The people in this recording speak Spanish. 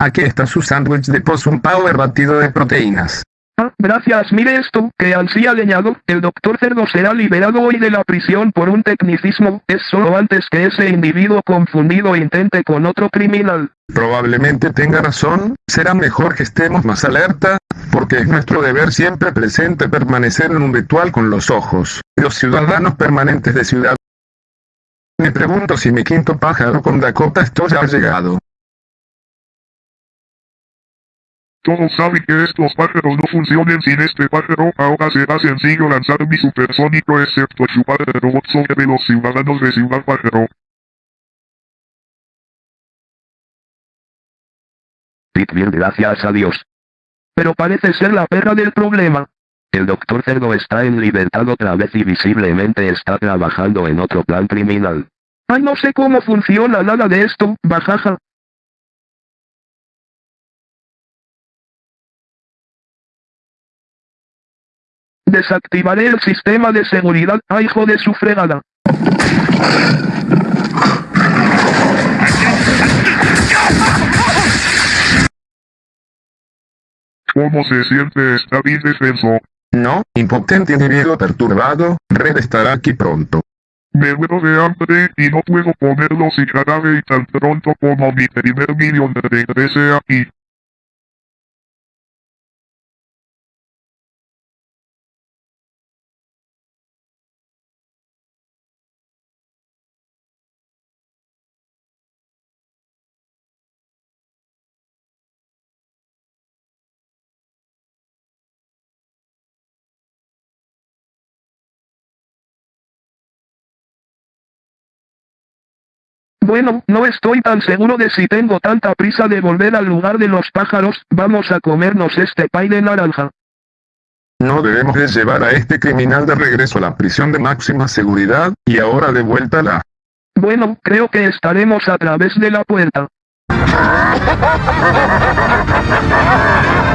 Aquí está su sándwich de Possum Power batido de proteínas. Ah, gracias. Mire esto, que al sí leñado, el doctor Cerdo será liberado hoy de la prisión por un tecnicismo, es solo antes que ese individuo confundido intente con otro criminal. Probablemente tenga razón, será mejor que estemos más alerta, porque es nuestro deber siempre presente permanecer en un ritual con los ojos. Los ciudadanos permanentes de ciudad. Me pregunto si mi quinto pájaro con Dakota esto ya ha llegado. Todos saben que estos pájaros no funcionan sin este pájaro, ahora será sencillo lanzar mi supersónico excepto chupar el robot sobre los ciudadanos de Ciudad Pájaro. Pit bien gracias a Dios. Pero parece ser la perra del problema. El doctor Cerdo está en libertad otra vez y visiblemente está trabajando en otro plan criminal. Ay no sé cómo funciona nada de esto, bajaja. Desactivaré el sistema de seguridad, ay hijo de su fregada. ¿Cómo se siente? Está bien defenso. No, impotente individuo perturbado, Red estará aquí pronto. Me muero de hambre y no puedo comerlo si jarabe y tan pronto como mi primer millón regrese aquí. Bueno, no estoy tan seguro de si tengo tanta prisa de volver al lugar de los pájaros, vamos a comernos este pay de naranja. No debemos de llevar a este criminal de regreso a la prisión de máxima seguridad, y ahora de vuelta a la... Bueno, creo que estaremos a través de la puerta.